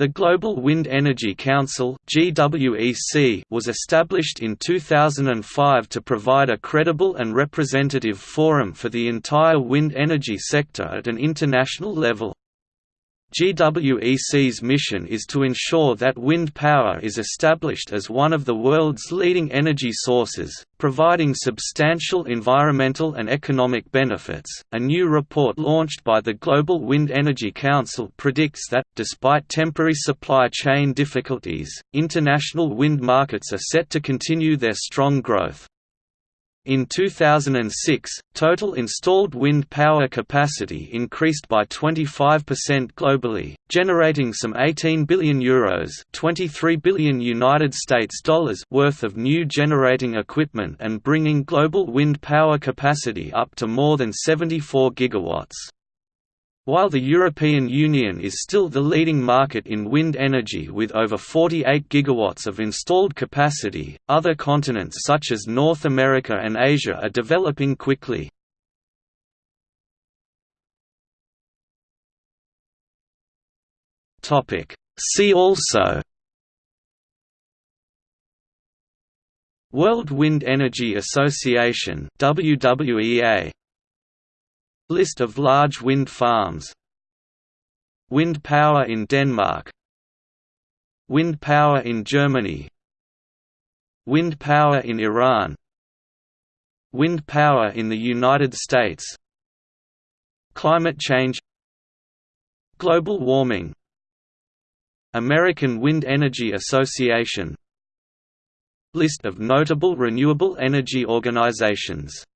The Global Wind Energy Council was established in 2005 to provide a credible and representative forum for the entire wind energy sector at an international level. GWEC's mission is to ensure that wind power is established as one of the world's leading energy sources, providing substantial environmental and economic benefits. A new report launched by the Global Wind Energy Council predicts that, despite temporary supply chain difficulties, international wind markets are set to continue their strong growth. In 2006, total installed wind power capacity increased by 25% globally, generating some 18 billion euros, 23 billion United States dollars worth of new generating equipment and bringing global wind power capacity up to more than 74 gigawatts. While the European Union is still the leading market in wind energy with over 48 gigawatts of installed capacity, other continents such as North America and Asia are developing quickly. See also World Wind Energy Association WWEA List of large wind farms. Wind power in Denmark. Wind power in Germany. Wind power in Iran. Wind power in the United States. Climate change. Global warming. American Wind Energy Association. List of notable renewable energy organizations